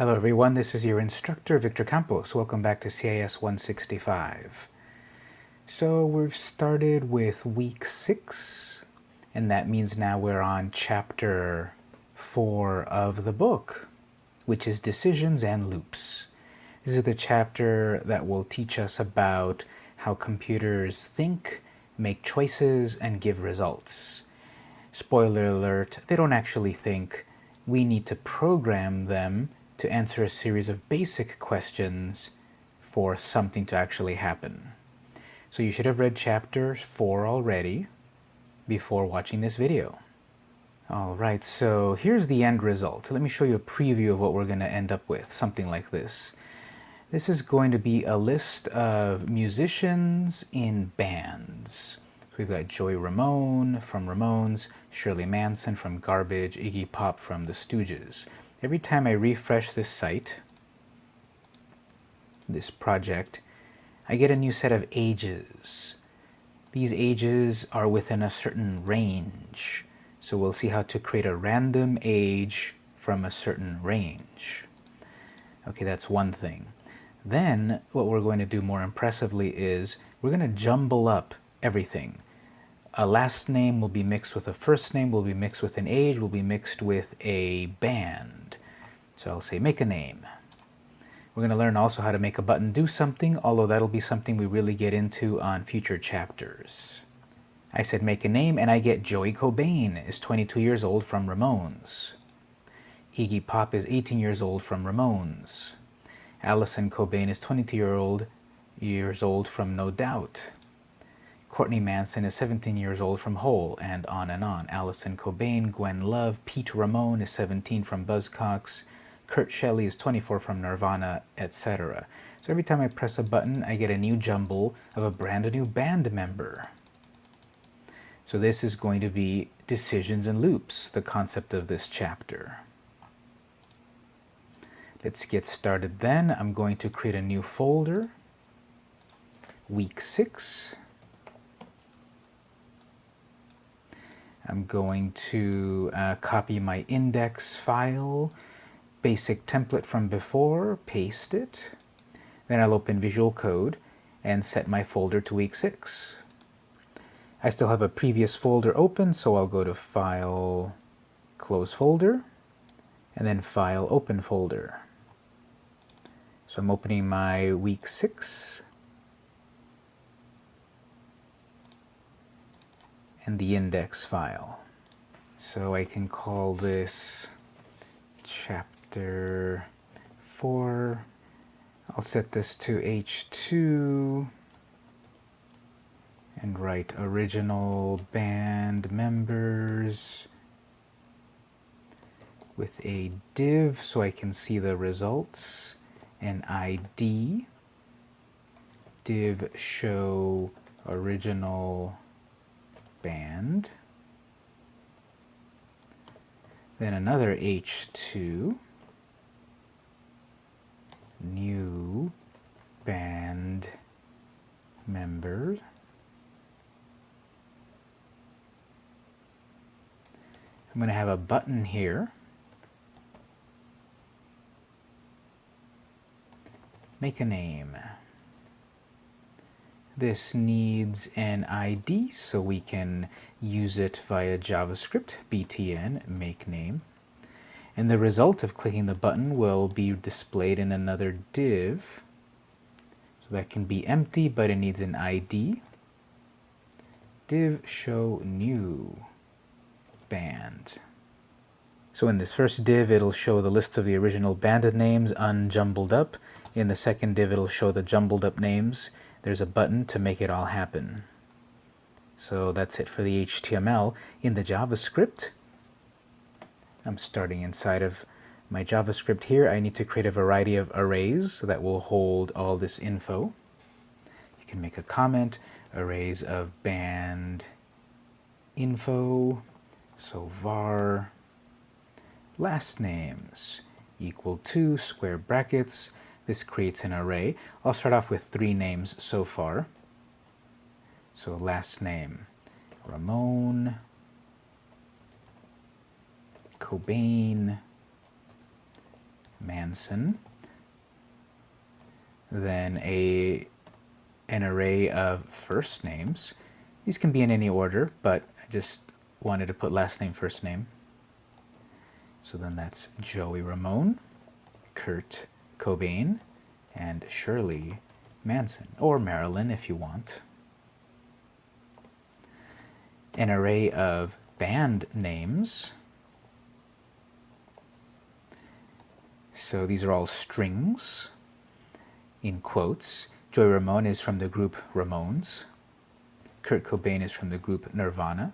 Hello everyone, this is your instructor Victor Campos. Welcome back to CIS 165. So we've started with week 6 and that means now we're on chapter 4 of the book which is decisions and loops. This is the chapter that will teach us about how computers think, make choices, and give results. Spoiler alert, they don't actually think. We need to program them to answer a series of basic questions for something to actually happen. So you should have read chapter 4 already before watching this video. Alright, so here's the end result. Let me show you a preview of what we're going to end up with, something like this. This is going to be a list of musicians in bands. So we've got Joey Ramone from Ramones, Shirley Manson from Garbage, Iggy Pop from The Stooges. Every time I refresh this site, this project, I get a new set of ages. These ages are within a certain range. So we'll see how to create a random age from a certain range. Okay, that's one thing. Then what we're going to do more impressively is we're going to jumble up everything a last name will be mixed with a first name, will be mixed with an age, will be mixed with a band. So I'll say make a name. We're going to learn also how to make a button do something, although that'll be something we really get into on future chapters. I said make a name and I get Joey Cobain is 22 years old from Ramones. Iggy Pop is 18 years old from Ramones. Allison Cobain is 22 year old, years old from No Doubt. Courtney Manson is 17 years old from Hole, and on and on. Allison Cobain, Gwen Love, Pete Ramone is 17 from Buzzcocks, Kurt Shelley is 24 from Nirvana, etc. So every time I press a button, I get a new jumble of a brand new band member. So this is going to be decisions and loops, the concept of this chapter. Let's get started then. I'm going to create a new folder, week 6. I'm going to uh, copy my index file, basic template from before, paste it. Then I'll open Visual Code and set my folder to week 6. I still have a previous folder open, so I'll go to File, Close Folder, and then File, Open Folder. So I'm opening my week 6 and the index file. So I can call this chapter 4. I'll set this to H2 and write original band members with a div so I can see the results, an ID, div show original band. Then another H2, new band member. I'm going to have a button here. Make a name. This needs an ID, so we can use it via JavaScript, btn, make name. And the result of clicking the button will be displayed in another div. So that can be empty, but it needs an ID. Div show new band. So in this first div, it'll show the list of the original banded names unjumbled up. In the second div, it'll show the jumbled up names there's a button to make it all happen. So that's it for the HTML. In the JavaScript, I'm starting inside of my JavaScript here. I need to create a variety of arrays that will hold all this info. You can make a comment, arrays of band info, so var last names equal to square brackets this creates an array. I'll start off with three names so far. So last name, Ramone, Cobain, Manson, then a an array of first names. These can be in any order, but I just wanted to put last name, first name. So then that's Joey Ramone, Kurt Cobain, and Shirley Manson, or Marilyn if you want. An array of band names. So these are all strings in quotes. Joy Ramone is from the group Ramones. Kurt Cobain is from the group Nirvana.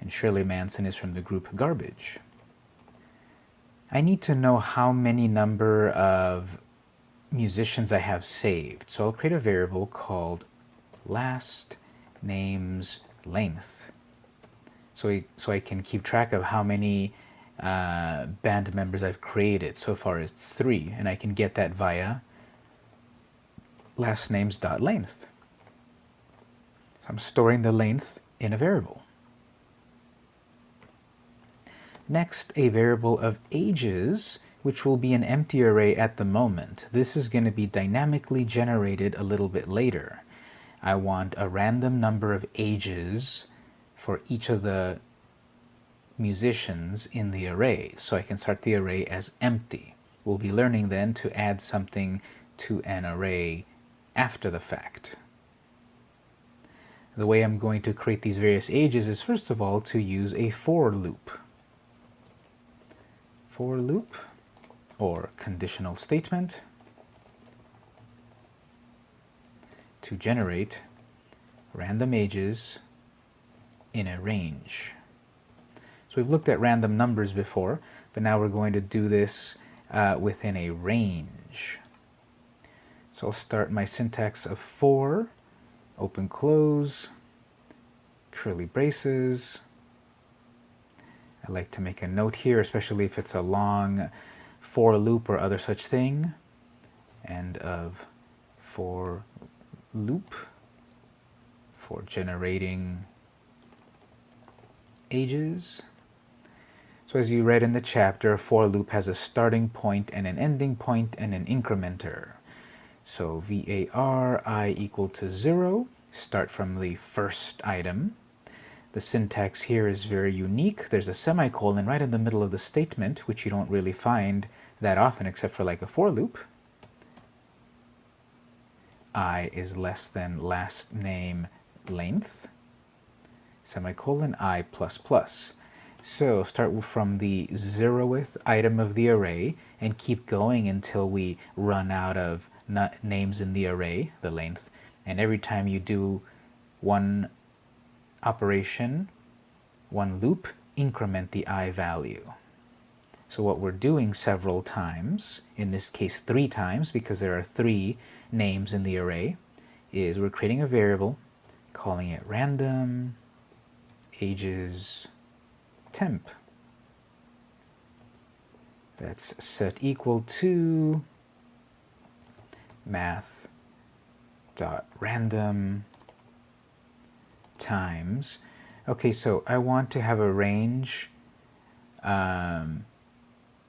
And Shirley Manson is from the group Garbage. I need to know how many number of musicians I have saved. So I'll create a variable called last names length. So I, so I can keep track of how many uh, band members I've created. So far it's three, and I can get that via last names dot length. So I'm storing the length in a variable. Next, a variable of ages, which will be an empty array at the moment. This is going to be dynamically generated a little bit later. I want a random number of ages for each of the musicians in the array. So I can start the array as empty. We'll be learning then to add something to an array after the fact. The way I'm going to create these various ages is first of all to use a for loop for loop or conditional statement to generate random ages in a range. So we've looked at random numbers before, but now we're going to do this uh, within a range. So I'll start my syntax of for, open close, curly braces, I like to make a note here, especially if it's a long for loop or other such thing. End of for loop for generating ages. So as you read in the chapter, for loop has a starting point and an ending point and an incrementer. So var i equal to 0, start from the first item, the syntax here is very unique. There's a semicolon right in the middle of the statement, which you don't really find that often except for like a for loop. i is less than last name length, semicolon i plus plus. So start from the zeroth item of the array and keep going until we run out of names in the array, the length. And every time you do one operation, one loop, increment the i value. So what we're doing several times, in this case three times because there are three names in the array, is we're creating a variable, calling it random ages temp. That's set equal to math dot random times. Okay, so I want to have a range um,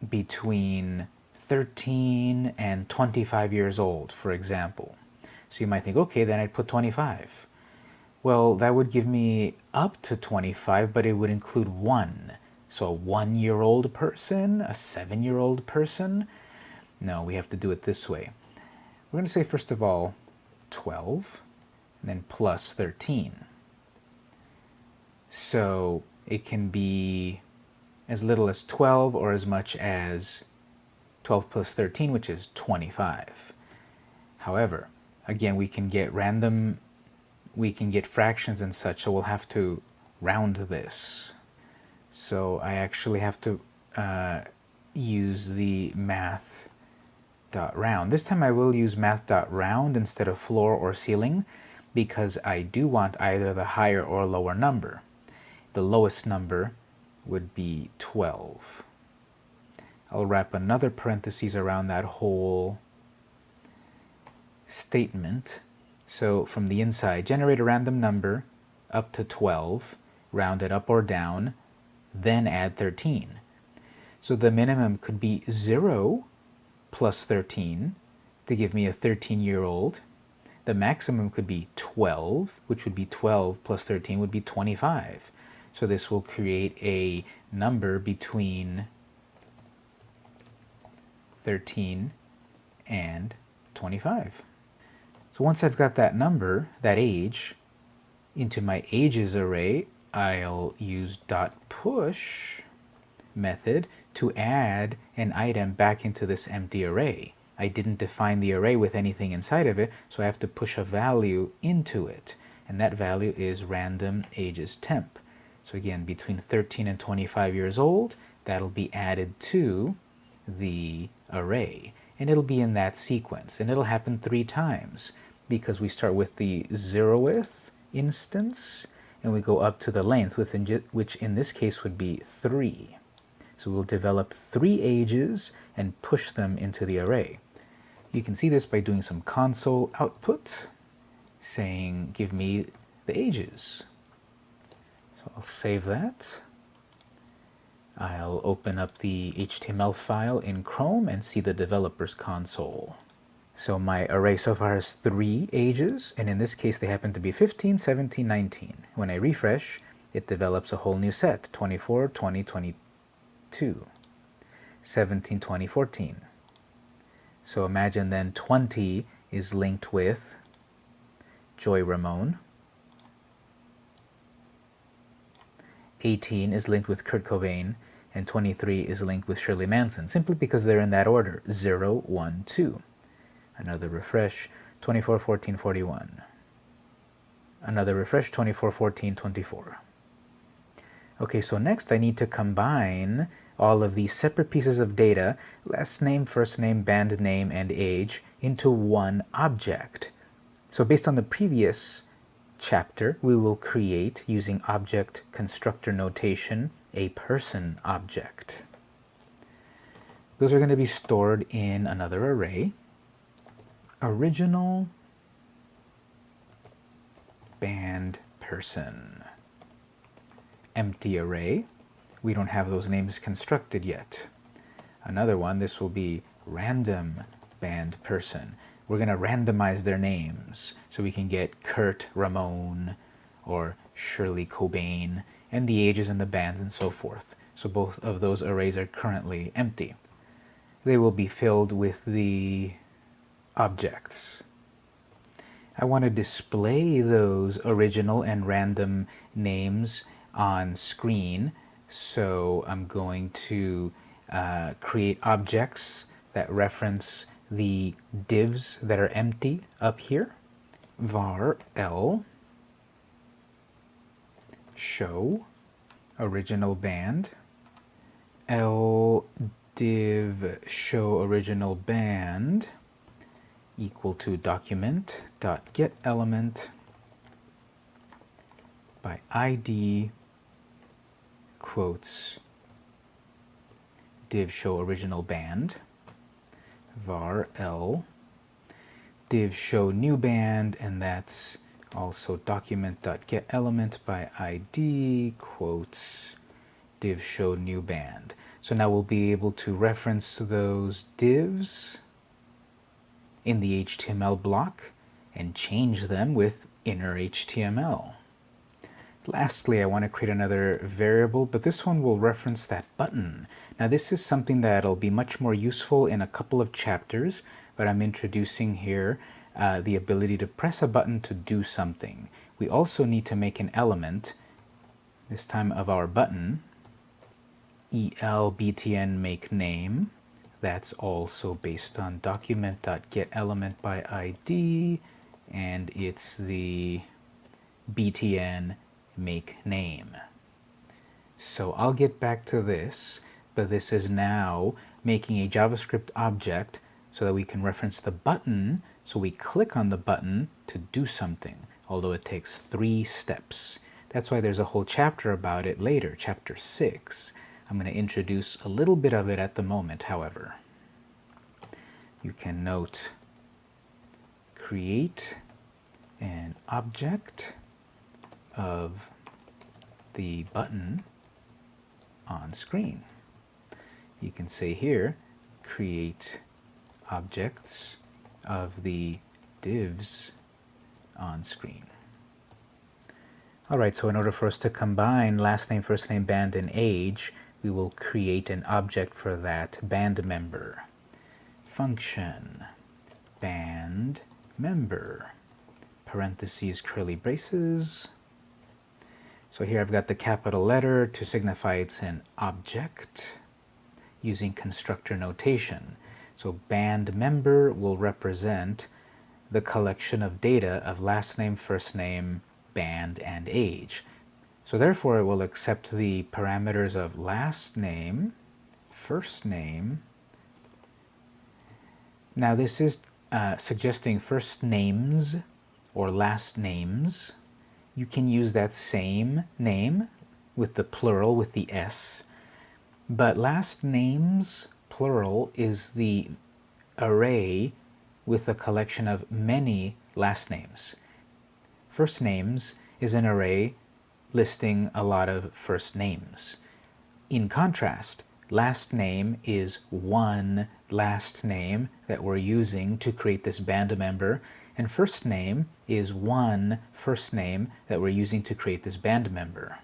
between 13 and 25 years old, for example. So you might think, okay, then I'd put 25. Well, that would give me up to 25, but it would include one. So a one-year-old person, a seven-year-old person. No, we have to do it this way. We're going to say, first of all, 12, and then plus 13. So it can be as little as 12 or as much as 12 plus 13, which is 25. However, again, we can get random, we can get fractions and such, so we'll have to round this. So I actually have to uh, use the math dot round. This time I will use math dot round instead of floor or ceiling because I do want either the higher or lower number the lowest number would be 12. I'll wrap another parenthesis around that whole statement. So from the inside, generate a random number up to 12, round it up or down, then add 13. So the minimum could be 0 plus 13 to give me a 13-year-old. The maximum could be 12, which would be 12 plus 13 would be 25. So this will create a number between 13 and 25. So once I've got that number, that age, into my ages array, I'll use dot push method to add an item back into this empty array. I didn't define the array with anything inside of it, so I have to push a value into it. And that value is random ages temp. So again, between 13 and 25 years old, that'll be added to the array. And it'll be in that sequence. And it'll happen three times because we start with the zeroth instance and we go up to the length, which in this case would be 3. So we'll develop three ages and push them into the array. You can see this by doing some console output, saying give me the ages. I'll save that. I'll open up the HTML file in Chrome and see the developer's console. So my array so far has three ages, and in this case they happen to be 15, 17, 19. When I refresh, it develops a whole new set, 24, 20, 22, 17, 20, 14. So imagine then 20 is linked with Joy Ramone. 18 is linked with Kurt Cobain, and 23 is linked with Shirley Manson, simply because they're in that order, 0, 1, 2. Another refresh, 24, 14, 41. Another refresh, 24, 14, 24. Okay, so next I need to combine all of these separate pieces of data, last name, first name, band name, and age, into one object. So based on the previous chapter, we will create, using object constructor notation, a person object. Those are going to be stored in another array original band person. Empty array. We don't have those names constructed yet. Another one, this will be random band person. We're going to randomize their names so we can get Kurt Ramone or Shirley Cobain and the ages and the bands and so forth. So both of those arrays are currently empty. They will be filled with the objects. I want to display those original and random names on screen, so I'm going to uh, create objects that reference the divs that are empty up here. var l. Show. Original band. L div show original band equal to document dot get element by id quotes. Div show original band var l div show new band and that's also document dot get element by id quotes div show new band so now we'll be able to reference those divs in the HTML block and change them with inner HTML. Lastly, I want to create another variable, but this one will reference that button. Now this is something that'll be much more useful in a couple of chapters, but I'm introducing here uh, the ability to press a button to do something. We also need to make an element, this time of our button, elbtn make name, that's also based on document.getElement by ID, and it's the btn make name. So I'll get back to this, but this is now making a JavaScript object so that we can reference the button, so we click on the button to do something, although it takes three steps. That's why there's a whole chapter about it later, chapter 6. I'm going to introduce a little bit of it at the moment, however. You can note create an object of the button on screen. You can say here, create objects of the divs on screen. Alright, so in order for us to combine last name, first name, band, and age, we will create an object for that band member. Function band member parentheses curly braces. So here I've got the capital letter to signify it's an object using constructor notation. So band member will represent the collection of data of last name, first name, band, and age. So therefore it will accept the parameters of last name, first name. Now this is uh, suggesting first names or last names. You can use that same name with the plural with the S, but last names plural is the array with a collection of many last names. First names is an array listing a lot of first names. In contrast, last name is one last name that we're using to create this band member, and first name is one first name that we're using to create this band member.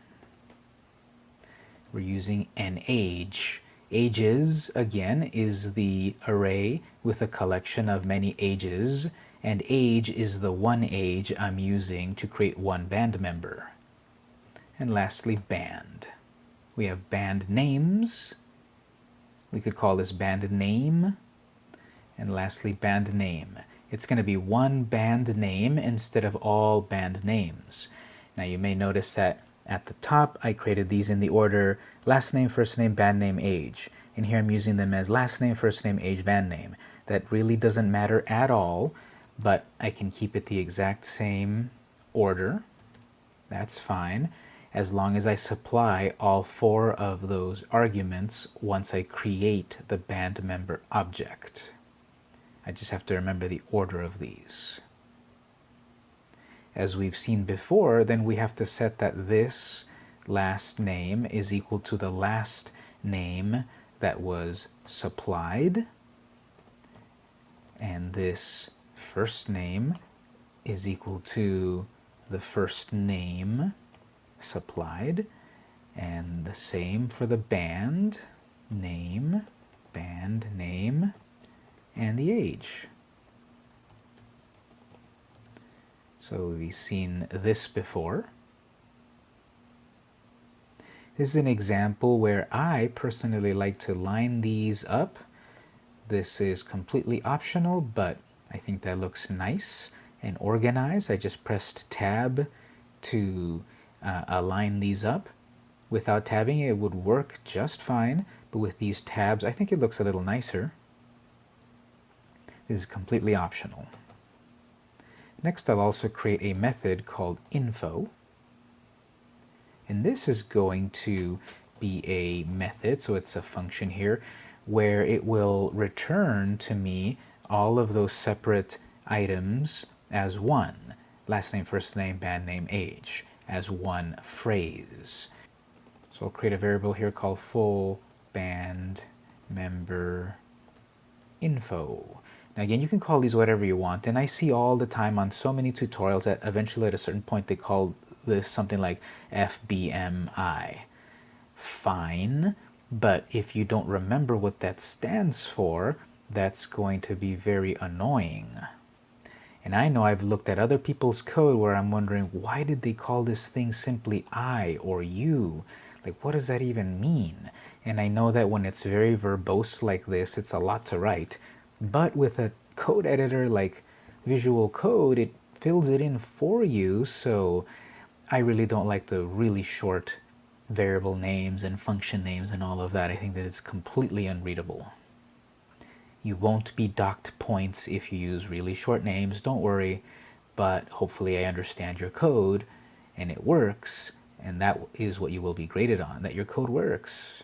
We're using an age. Ages, again, is the array with a collection of many ages, and age is the one age I'm using to create one band member. And lastly, band. We have band names. We could call this band name. And lastly, band name. It's going to be one band name instead of all band names. Now you may notice that at the top, I created these in the order last name, first name, band name, age. And here I'm using them as last name, first name, age, band name. That really doesn't matter at all, but I can keep it the exact same order. That's fine, as long as I supply all four of those arguments once I create the band member object. I just have to remember the order of these as we've seen before, then we have to set that this last name is equal to the last name that was supplied. And this first name is equal to the first name supplied. And the same for the band, name, band name, and the age. So we've seen this before. This is an example where I personally like to line these up. This is completely optional, but I think that looks nice and organized. I just pressed tab to uh, align these up. Without tabbing it would work just fine, but with these tabs I think it looks a little nicer. Is completely optional. Next, I'll also create a method called info. And this is going to be a method, so it's a function here, where it will return to me all of those separate items as one. Last name, first name, band name, age, as one phrase. So I'll create a variable here called full band member info. Now again, you can call these whatever you want, and I see all the time on so many tutorials that eventually at a certain point they call this something like FBMI. Fine, but if you don't remember what that stands for, that's going to be very annoying. And I know I've looked at other people's code where I'm wondering, why did they call this thing simply I or you? Like, what does that even mean? And I know that when it's very verbose like this, it's a lot to write. But with a code editor like Visual Code, it fills it in for you. So I really don't like the really short variable names and function names and all of that. I think that it's completely unreadable. You won't be docked points if you use really short names, don't worry, but hopefully I understand your code and it works, and that is what you will be graded on, that your code works.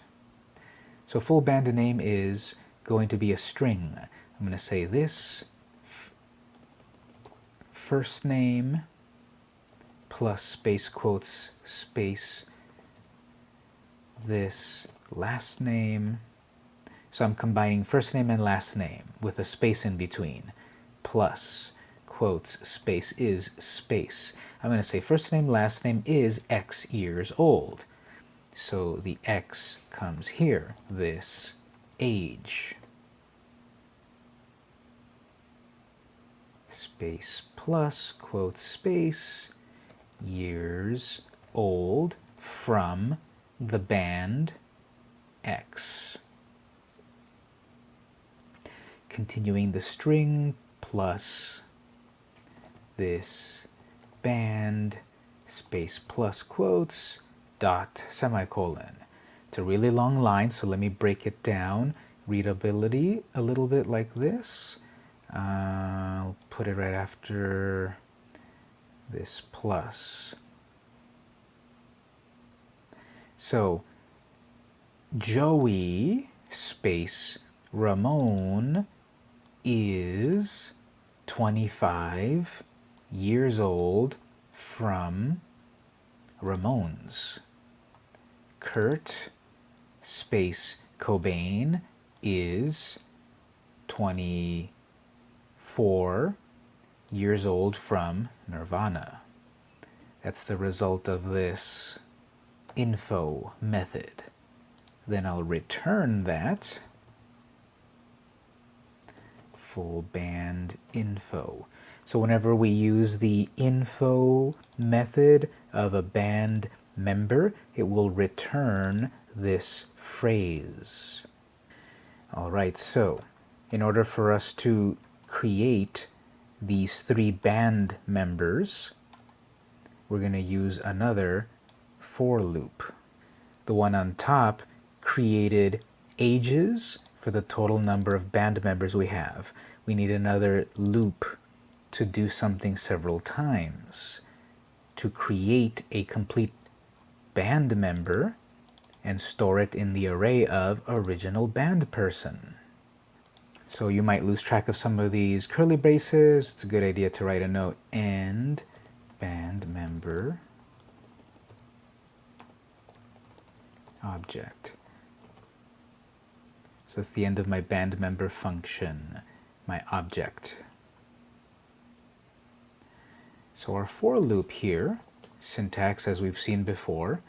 So full band name is going to be a string. I'm going to say this first name plus space quotes space this last name So I'm combining first name and last name with a space in between. Plus, quotes, space is space. I'm going to say first name, last name is X years old. So the X comes here, this age. Space plus, quote, space, years old from the band X. Continuing the string plus this band space plus quotes dot semicolon. It's a really long line, so let me break it down. Readability a little bit like this. I'll put it right after this plus. So Joey space Ramone is 25 years old from Ramones. Kurt space Cobain is 24 years old from Nirvana. That's the result of this info method. Then I'll return that full band info. So whenever we use the info method of a band member, it will return this phrase. All right, so in order for us to create these three band members, we're going to use another for loop. The one on top created ages for the total number of band members we have. We need another loop to do something several times. To create a complete band member and store it in the array of original band person. So you might lose track of some of these curly braces. It's a good idea to write a note and band member object. So it's the end of my band member function, my object. So our for loop here, syntax as we've seen before,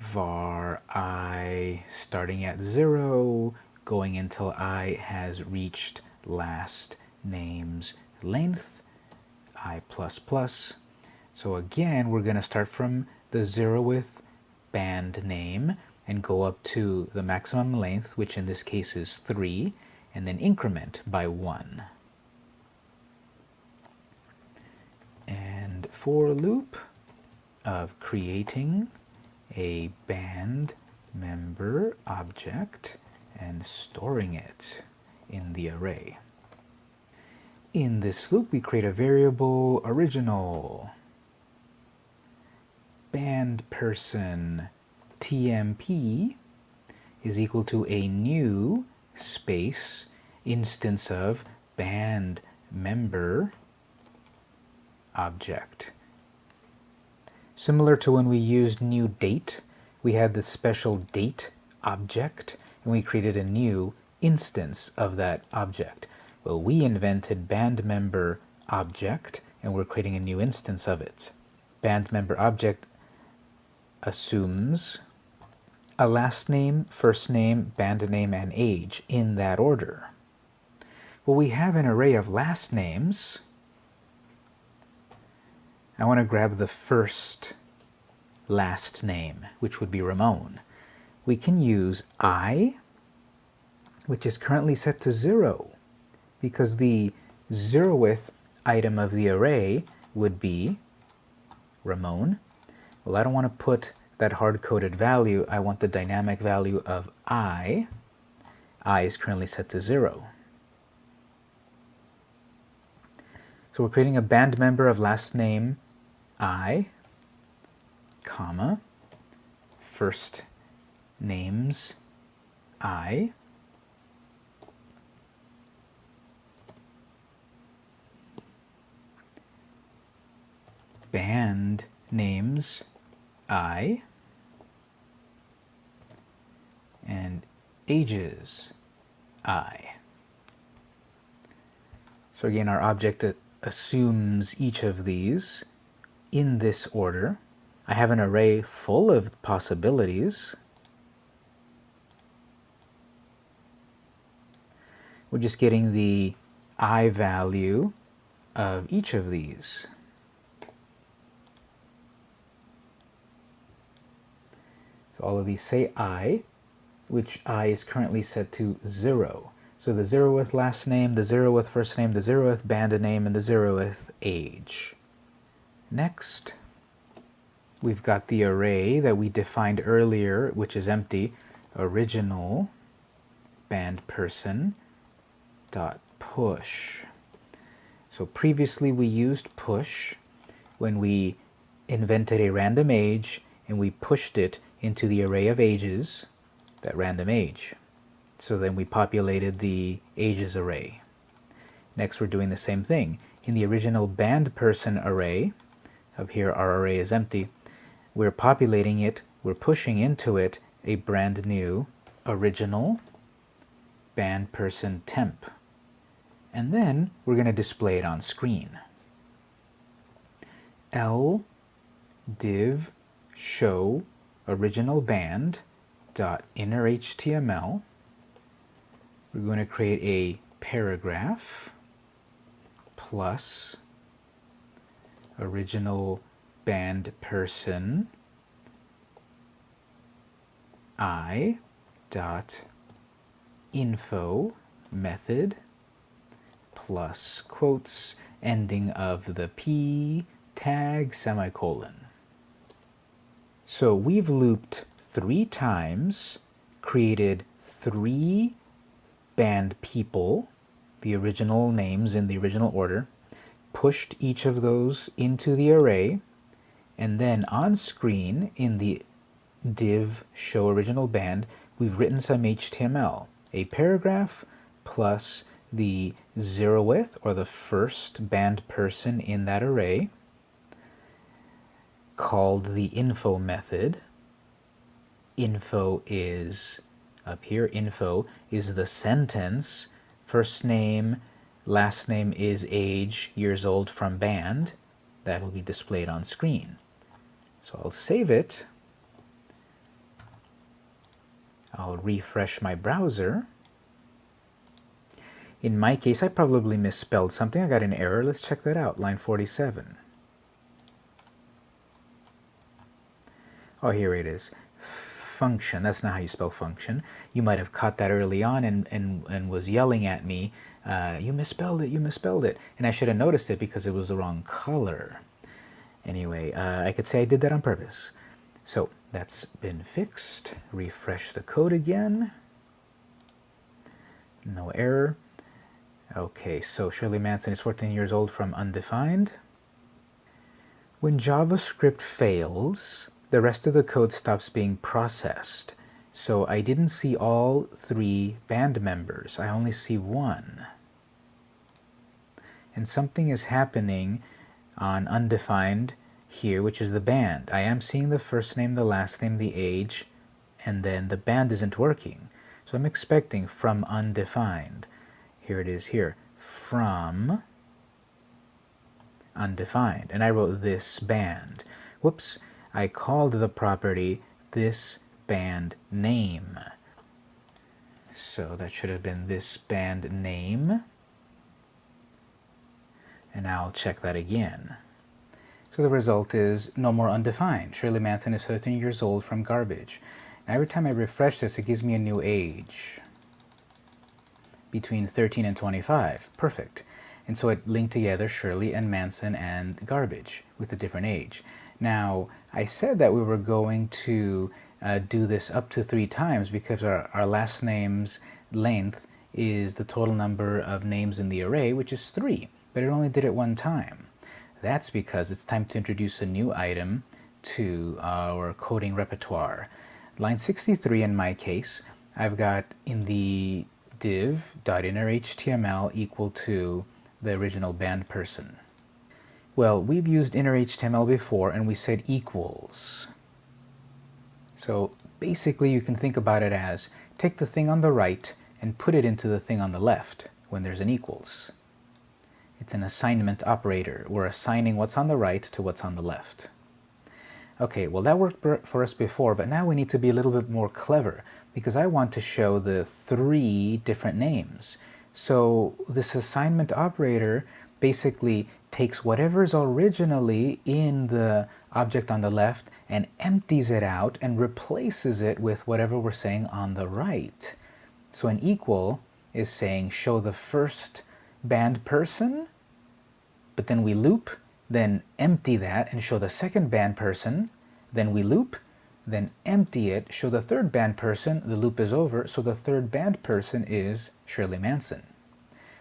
var i starting at 0, going until i has reached last name's length, i++. Plus So again, we're going to start from the 0th band name and go up to the maximum length, which in this case is 3, and then increment by 1. And for loop of creating a band member object and storing it in the array. In this loop, we create a variable original band person tmp is equal to a new space instance of band member object. Similar to when we used new date, we had the special date object, and we created a new instance of that object. Well, we invented band member object, and we're creating a new instance of it. Band member object assumes a last name, first name, band name, and age in that order. Well, we have an array of last names I want to grab the first last name, which would be Ramone. We can use I, which is currently set to 0, because the zeroth item of the array would be Ramone. Well, I don't want to put that hard-coded value. I want the dynamic value of I. I is currently set to 0. So we're creating a band member of last name I, comma, first names I, band names I, and ages i. So again, our object assumes each of these in this order. I have an array full of possibilities. We're just getting the i value of each of these. So all of these say i, which i is currently set to 0. So the 0th last name, the 0th first name, the 0th band name, and the 0th age. Next, we've got the array that we defined earlier, which is empty, original band person dot push. So previously we used push when we invented a random age and we pushed it into the array of ages, that random age. So then we populated the ages array. Next we're doing the same thing. In the original band person array, up here our array is empty, we're populating it, we're pushing into it a brand new original band person temp. And then we're going to display it on screen. L div show original band dot inner HTML. We're going to create a paragraph plus original band person i dot info method plus quotes ending of the p tag semicolon. So we've looped three times, created three band people, the original names in the original order, pushed each of those into the array, and then on screen in the div show original band, we've written some HTML, a paragraph plus the zeroth or the first band person in that array called the info method. Info is up here, info is the sentence, first name, last name is age, years old from band. That will be displayed on screen. So I'll save it. I'll refresh my browser. In my case, I probably misspelled something. I got an error. Let's check that out. Line 47. Oh, here it is. Function. That's not how you spell function. You might have caught that early on and, and, and was yelling at me, uh, you misspelled it, you misspelled it. And I should have noticed it because it was the wrong color. Anyway, uh, I could say I did that on purpose. So that's been fixed. Refresh the code again. No error. Okay, so Shirley Manson is 14 years old from undefined. When JavaScript fails, the rest of the code stops being processed. So I didn't see all three band members. I only see one. And something is happening on undefined here, which is the band. I am seeing the first name, the last name, the age, and then the band isn't working. So I'm expecting from undefined. Here it is here. From undefined. And I wrote this band. Whoops. I called the property this band name. So that should have been this band name. And I'll check that again. So the result is no more undefined. Shirley Manson is 13 years old from garbage. Every time I refresh this, it gives me a new age between 13 and 25. Perfect. And so it linked together Shirley and Manson and garbage with a different age. Now, I said that we were going to uh, do this up to three times because our, our last name's length is the total number of names in the array, which is three, but it only did it one time. That's because it's time to introduce a new item to our coding repertoire. Line 63 in my case, I've got in the div.innerHTML equal to the original band person. Well, we've used inner HTML before and we said equals. So basically you can think about it as take the thing on the right and put it into the thing on the left when there's an equals. It's an assignment operator. We're assigning what's on the right to what's on the left. Okay, well that worked for us before, but now we need to be a little bit more clever because I want to show the three different names. So this assignment operator basically takes whatever is originally in the object on the left and empties it out and replaces it with whatever we're saying on the right. So an equal is saying show the first band person, but then we loop, then empty that and show the second band person, then we loop, then empty it, show the third band person, the loop is over, so the third band person is Shirley Manson.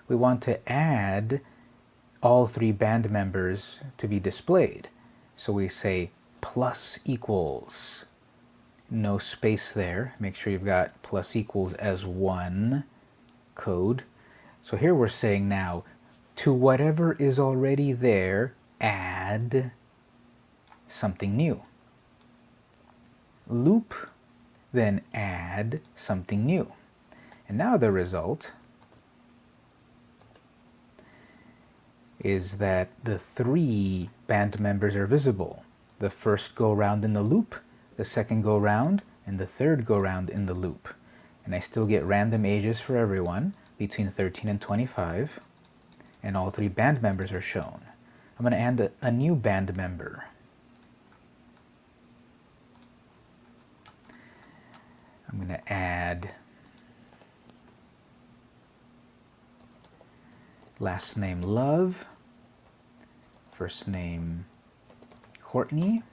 We want to add all three band members to be displayed. So we say plus equals, no space there. Make sure you've got plus equals as one code. So here we're saying now, to whatever is already there, add something new. Loop, then add something new. And now the result is that the three band members are visible. The first go round in the loop, the second go round, and the third go round in the loop. And I still get random ages for everyone between 13 and 25, and all three band members are shown. I'm going to add a, a new band member. I'm going to add last name Love, first name Courtney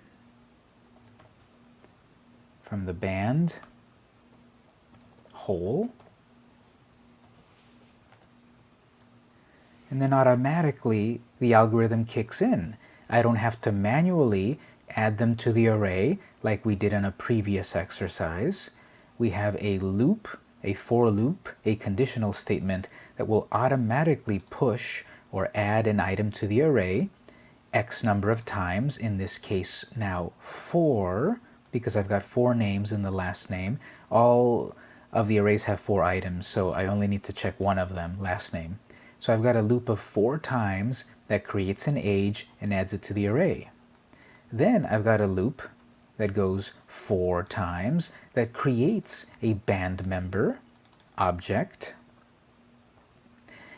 from the band Hole. And then automatically the algorithm kicks in. I don't have to manually add them to the array like we did in a previous exercise. We have a loop, a for loop, a conditional statement that will automatically push or add an item to the array x number of times, in this case now 4, because I've got four names in the last name. All of the arrays have four items, so I only need to check one of them, last name. So I've got a loop of four times that creates an age and adds it to the array. Then I've got a loop that goes four times that creates a band member object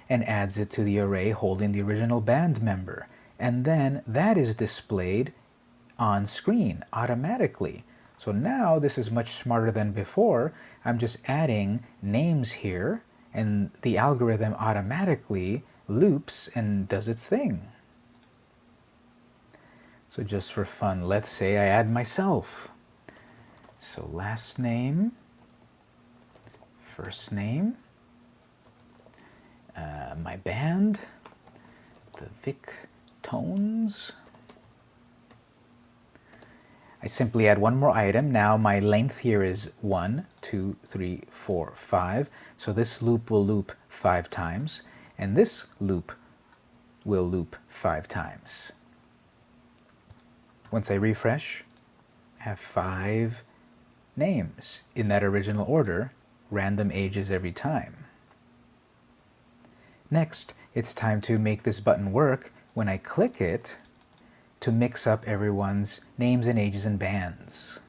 and adds it to the array holding the original band member and then that is displayed on screen automatically. So now this is much smarter than before. I'm just adding names here and the algorithm automatically loops and does its thing. So just for fun, let's say I add myself. So last name, first name, uh, my band, the Vic tones. I simply add one more item. Now my length here is 1, 2, 3, 4, 5. So this loop will loop 5 times, and this loop will loop 5 times. Once I refresh, I have 5 names in that original order, random ages every time. Next, it's time to make this button work when I click it to mix up everyone's names and ages and bands.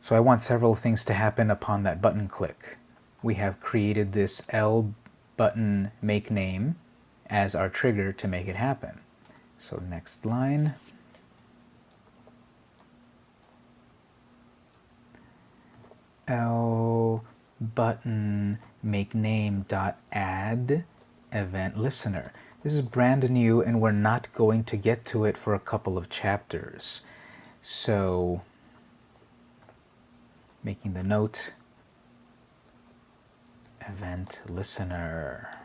So I want several things to happen upon that button click. We have created this L button make name as our trigger to make it happen. So next line. L button make name dot add event listener. This is brand new and we're not going to get to it for a couple of chapters. So, making the note, event listener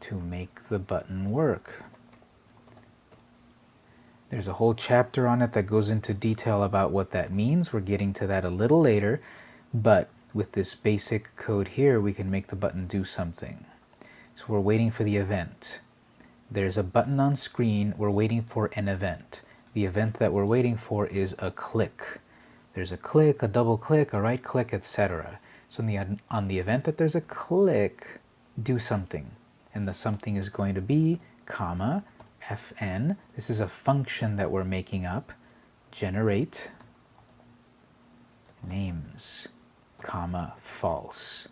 to make the button work. There's a whole chapter on it that goes into detail about what that means. We're getting to that a little later, but with this basic code here, we can make the button do something. So we're waiting for the event. There's a button on screen. We're waiting for an event. The event that we're waiting for is a click. there's a click, a double click, a right click, etc. So the, on the event that there's a click, do something. And the something is going to be comma fn. This is a function that we're making up. Generate names, comma false.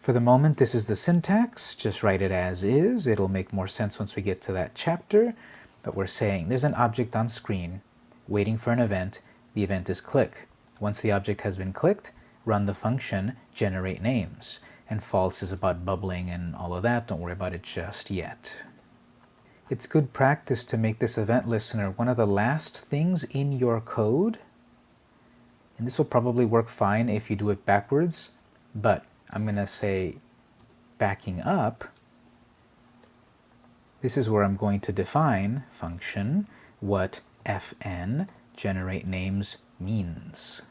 For the moment, this is the syntax. Just write it as is. It'll make more sense once we get to that chapter. But we're saying there's an object on screen waiting for an event. The event is click. Once the object has been clicked, run the function generate names. And false is about bubbling and all of that. Don't worry about it just yet. It's good practice to make this event listener one of the last things in your code. And this will probably work fine if you do it backwards, but I'm going to say backing up. This is where I'm going to define function what fn generate names means.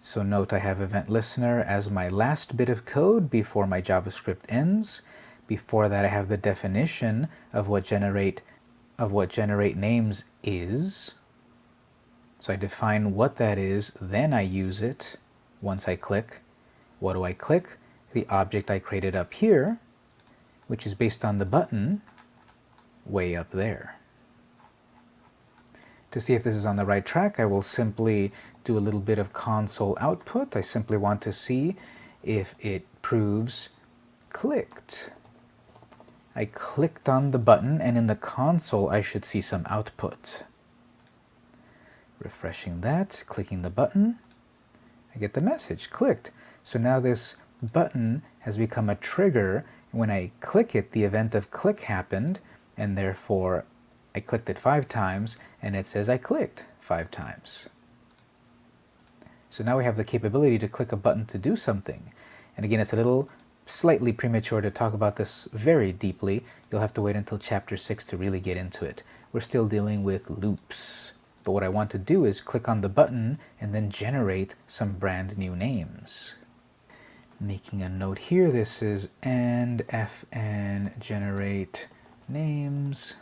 So note I have event listener as my last bit of code before my JavaScript ends. Before that I have the definition of what generate of what generate names is. So I define what that is, then I use it once I click. What do I click? The object I created up here, which is based on the button way up there. To see if this is on the right track, I will simply do a little bit of console output. I simply want to see if it proves clicked. I clicked on the button and in the console I should see some output. Refreshing that, clicking the button, I get the message, clicked. So now this button has become a trigger. When I click it, the event of click happened, and therefore I clicked it five times, and it says I clicked five times. So now we have the capability to click a button to do something. And again, it's a little slightly premature to talk about this very deeply. You'll have to wait until chapter 6 to really get into it. We're still dealing with loops. But what I want to do is click on the button and then generate some brand new names. Making a note here, this is and fn generate names.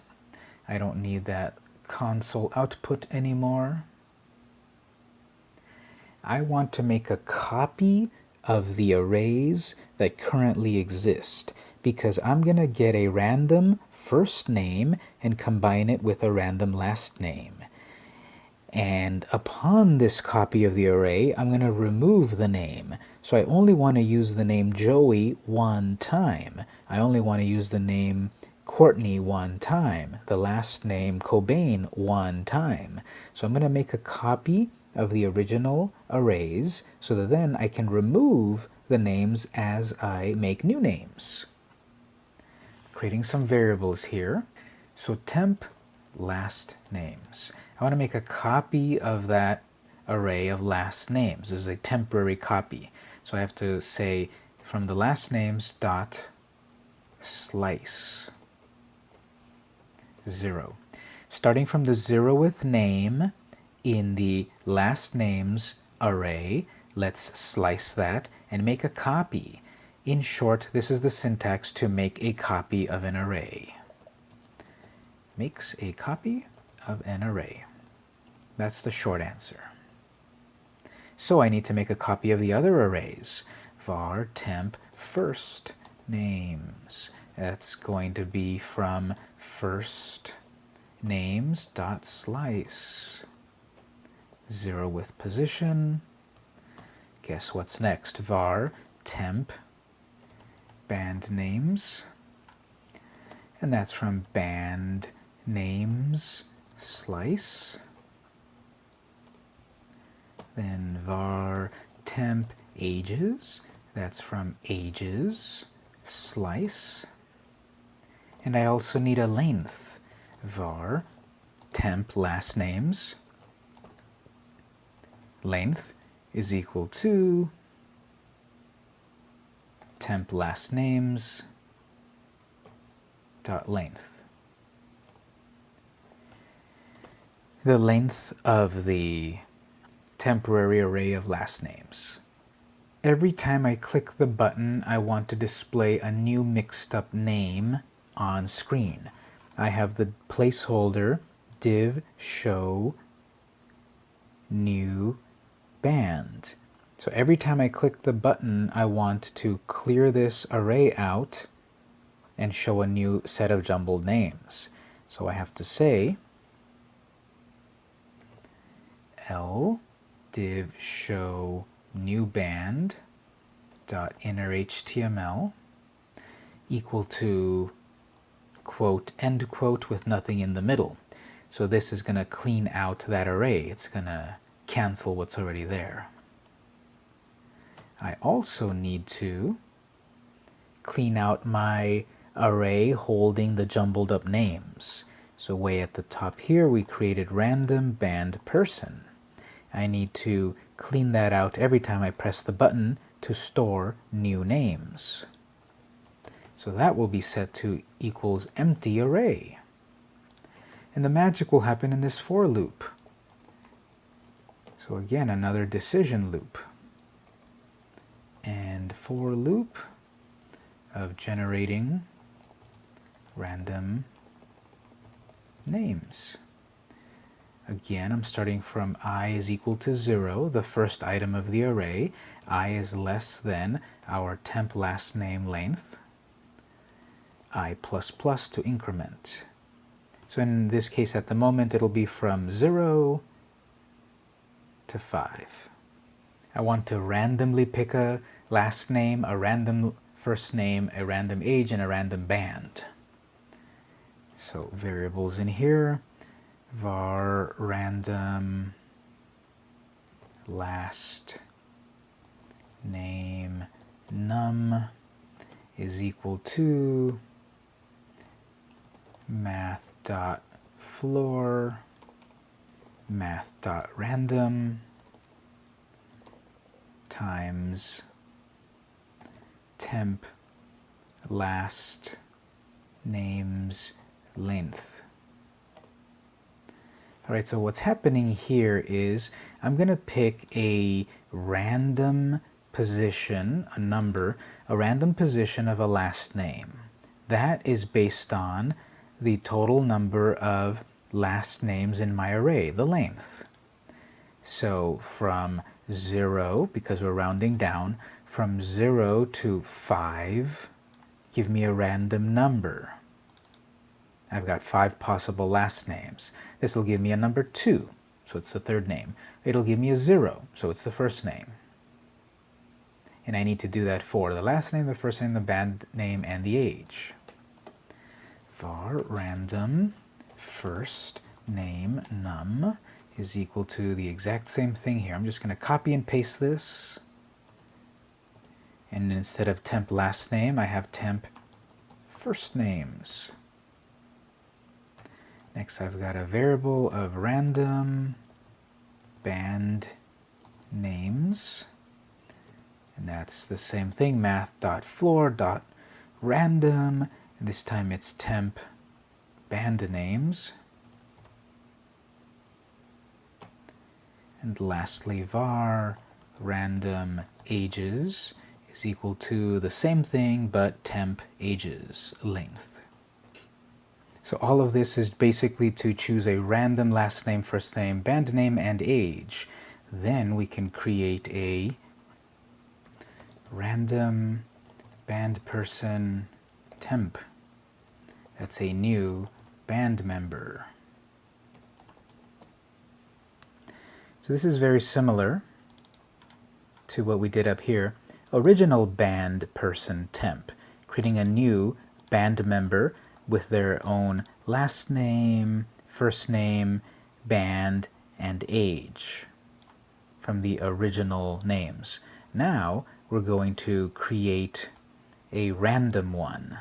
I don't need that console output anymore. I want to make a copy of the arrays that currently exist because I'm going to get a random first name and combine it with a random last name. And upon this copy of the array, I'm going to remove the name. So I only want to use the name Joey one time. I only want to use the name Courtney one time, the last name Cobain one time. So I'm going to make a copy of the original arrays so that then I can remove the names as I make new names. Creating some variables here. So temp last names. I want to make a copy of that array of last names. This is a temporary copy. So I have to say from the last names dot slice 0. Starting from the zeroth name in the last names array, let's slice that and make a copy. In short, this is the syntax to make a copy of an array. Makes a copy of an array. That's the short answer. So I need to make a copy of the other arrays. var temp first names. That's going to be from first names dot slice. Zero with position. Guess what's next? var temp band names. And that's from band names slice. Then var temp ages, that's from ages slice. And I also need a length, var temp last names. Length is equal to temp last names dot length. the length of the temporary array of last names. Every time I click the button, I want to display a new mixed up name on screen. I have the placeholder div show new band. So every time I click the button, I want to clear this array out and show a new set of jumbled names. So I have to say l div show new band dot inner HTML equal to quote end quote with nothing in the middle. So this is going to clean out that array. It's going to cancel what's already there. I also need to clean out my array holding the jumbled up names. So way at the top here, we created random band person. I need to clean that out every time I press the button to store new names. So that will be set to equals empty array. And the magic will happen in this for loop. So again, another decision loop. And for loop of generating random names. Again, I'm starting from i is equal to 0, the first item of the array. i is less than our temp last name length. i plus plus to increment. So in this case, at the moment, it'll be from 0 to 5. I want to randomly pick a last name, a random first name, a random age, and a random band. So variables in here, var random last name num is equal to math dot floor math dot random times temp last names length. All right, so what's happening here is I'm going to pick a random position, a number, a random position of a last name. That is based on the total number of last names in my array, the length. So from 0, because we're rounding down, from 0 to 5, give me a random number. I've got five possible last names. This will give me a number 2, so it's the third name. It'll give me a 0, so it's the first name. And I need to do that for the last name, the first name, the band name, and the age. var random first name num is equal to the exact same thing here. I'm just going to copy and paste this. And instead of temp last name, I have temp first names. Next, I've got a variable of random band names. And that's the same thing, math.floor.random. This time it's temp band names. And lastly, var random ages is equal to the same thing, but temp ages length. So all of this is basically to choose a random last name, first name, band name, and age. Then we can create a random band person temp. That's a new band member. So this is very similar to what we did up here. Original band person temp, creating a new band member with their own last name, first name, band, and age from the original names. Now we're going to create a random one.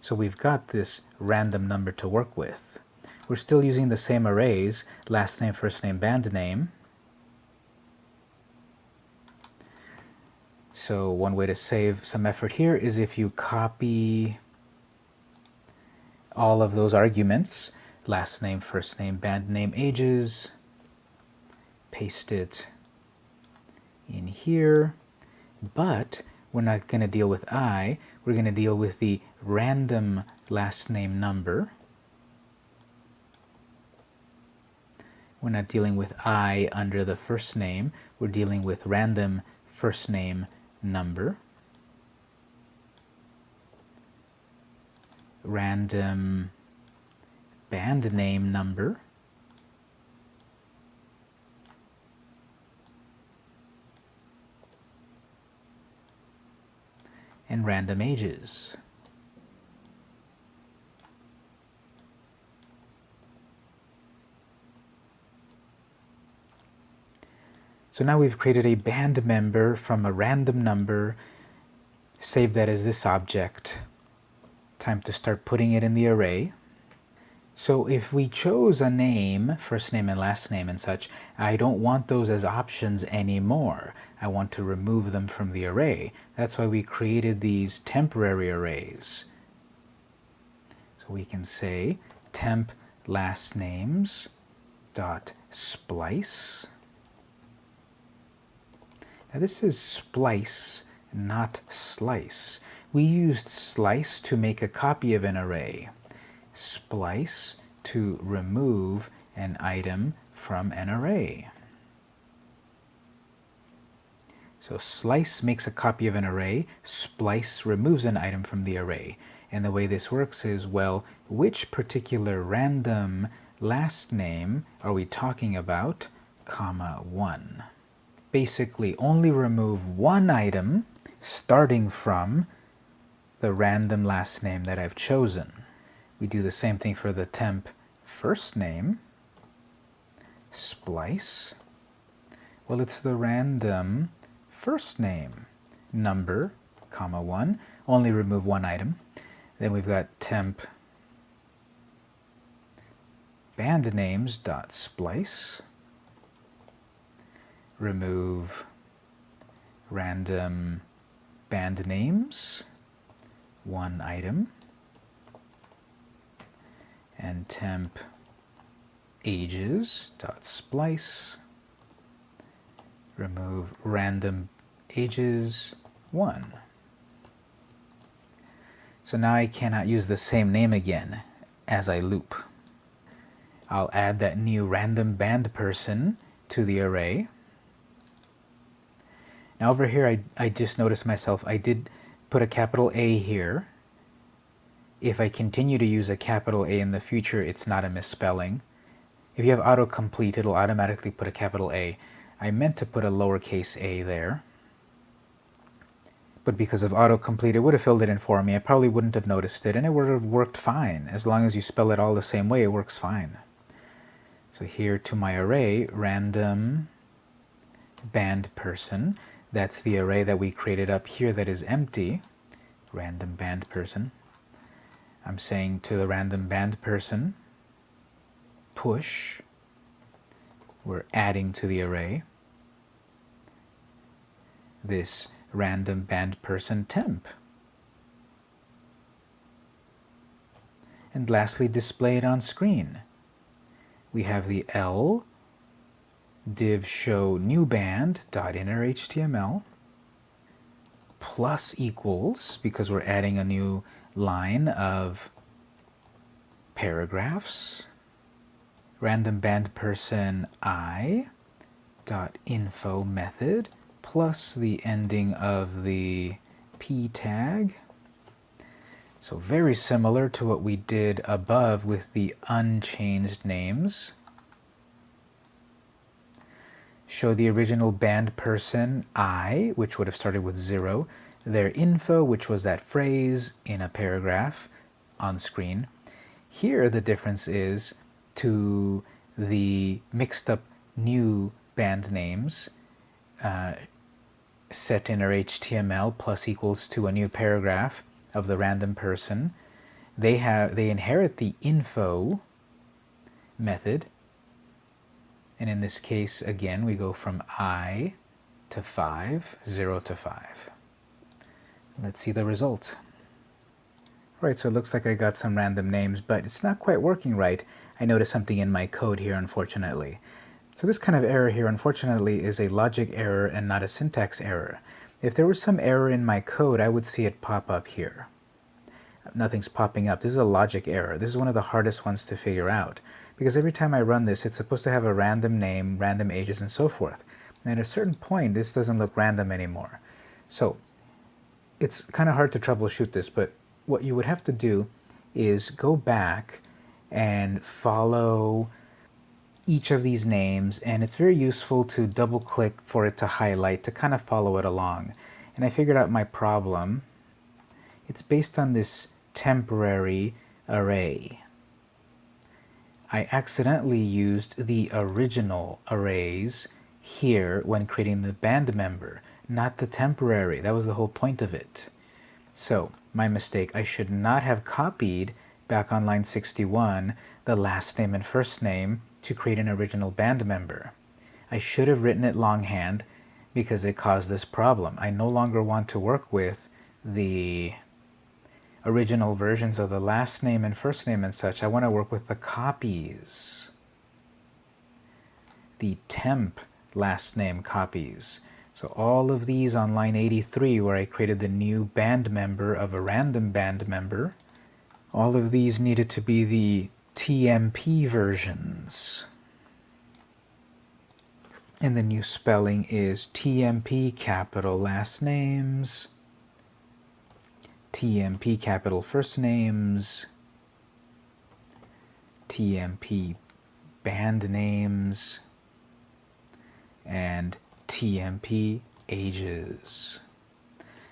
So we've got this random number to work with. We're still using the same arrays, last name, first name, band name. So one way to save some effort here is if you copy all of those arguments, last name, first name, band name, ages, paste it in here, but we're not going to deal with i, we're going to deal with the random last name number. We're not dealing with i under the first name. We're dealing with random first name number. Random band name number. and random ages. So now we've created a band member from a random number, save that as this object. Time to start putting it in the array. So if we chose a name, first name and last name and such, I don't want those as options anymore. I want to remove them from the array. That's why we created these temporary arrays. So we can say temp last names dot splice now this is splice, not slice. We used slice to make a copy of an array. Splice to remove an item from an array. So slice makes a copy of an array, splice removes an item from the array. And the way this works is, well, which particular random last name are we talking about, comma 1? Basically only remove one item starting from the random last name that I've chosen. We do the same thing for the temp first name, splice. Well, it's the random first name number, comma 1, only remove one item. Then we've got temp band names dot splice remove random band names, one item, and temp ages dot splice remove random ages 1. So now I cannot use the same name again as I loop. I'll add that new random band person to the array now over here, I, I just noticed myself, I did put a capital A here. If I continue to use a capital A in the future, it's not a misspelling. If you have autocomplete, it'll automatically put a capital A. I meant to put a lowercase a there. But because of autocomplete, it would have filled it in for me. I probably wouldn't have noticed it, and it would have worked fine. As long as you spell it all the same way, it works fine. So here to my array, random band person. That's the array that we created up here that is empty, random band person. I'm saying to the random band person, push, we're adding to the array this random band person temp. And lastly, display it on screen. We have the L div show new band dot inner HTML plus equals because we're adding a new line of paragraphs random band person i dot info method plus the ending of the p tag. So very similar to what we did above with the unchanged names show the original band person I, which would have started with zero, their info, which was that phrase in a paragraph on screen. Here the difference is to the mixed up new band names uh, set in our HTML plus equals to a new paragraph of the random person. They have they inherit the info method and in this case, again, we go from i to 5, 0 to 5. Let's see the result. All right, so it looks like I got some random names, but it's not quite working right. I noticed something in my code here, unfortunately. So this kind of error here, unfortunately, is a logic error and not a syntax error. If there was some error in my code, I would see it pop up here. Nothing's popping up. This is a logic error. This is one of the hardest ones to figure out because every time I run this, it's supposed to have a random name, random ages, and so forth. And at a certain point, this doesn't look random anymore. So it's kind of hard to troubleshoot this, but what you would have to do is go back and follow each of these names, and it's very useful to double click for it to highlight to kind of follow it along. And I figured out my problem. It's based on this temporary array. I accidentally used the original arrays here when creating the band member, not the temporary. That was the whole point of it. So, my mistake, I should not have copied back on line 61 the last name and first name to create an original band member. I should have written it longhand because it caused this problem. I no longer want to work with the original versions of the last name and first name and such. I want to work with the copies. The temp last name copies. So all of these on line 83 where I created the new band member of a random band member, all of these needed to be the TMP versions. And the new spelling is TMP capital last names, TMP capital first names, TMP band names, and TMP ages.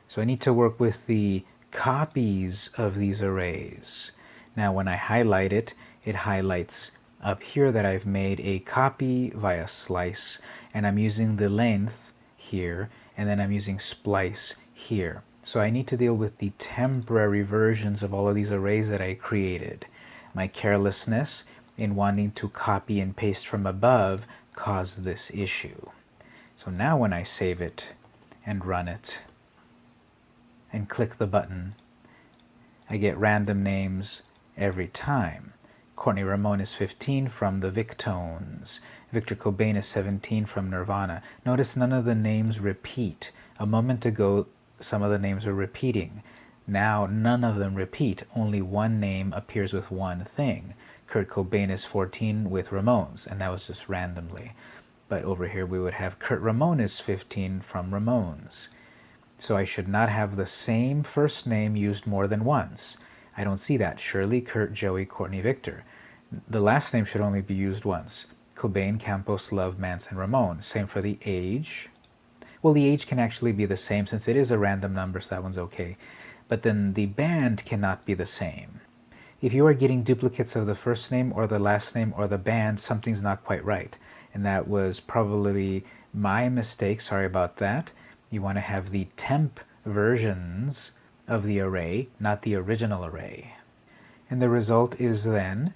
So I need to work with the copies of these arrays. Now when I highlight it, it highlights up here that I've made a copy via slice and I'm using the length here and then I'm using splice here. So I need to deal with the temporary versions of all of these arrays that I created. My carelessness in wanting to copy and paste from above caused this issue. So now when I save it and run it and click the button, I get random names every time. Courtney Ramone is 15 from the Victones. Victor Cobain is 17 from Nirvana. Notice none of the names repeat. A moment ago, some of the names are repeating. Now none of them repeat, only one name appears with one thing. Kurt Cobain is 14 with Ramones, and that was just randomly. But over here we would have Kurt Ramone is 15 from Ramones. So I should not have the same first name used more than once. I don't see that. Shirley, Kurt, Joey, Courtney, Victor. The last name should only be used once. Cobain, Campos, Love, Manson, Ramone. Same for the age. Well, the age can actually be the same since it is a random number, so that one's okay. But then the band cannot be the same. If you are getting duplicates of the first name or the last name or the band, something's not quite right. And that was probably my mistake. Sorry about that. You want to have the temp versions of the array, not the original array. And the result is then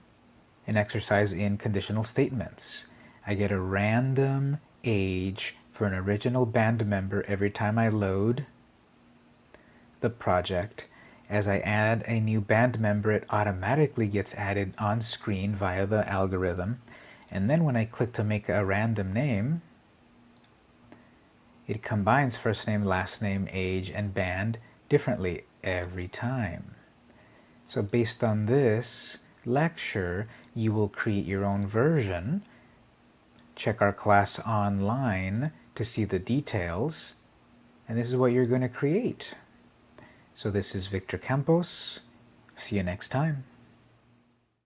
an exercise in conditional statements. I get a random age for an original band member every time I load the project. As I add a new band member, it automatically gets added on screen via the algorithm. And then when I click to make a random name, it combines first name, last name, age, and band differently every time. So based on this lecture, you will create your own version. Check our class online to see the details. And this is what you're going to create. So this is Victor Campos. See you next time.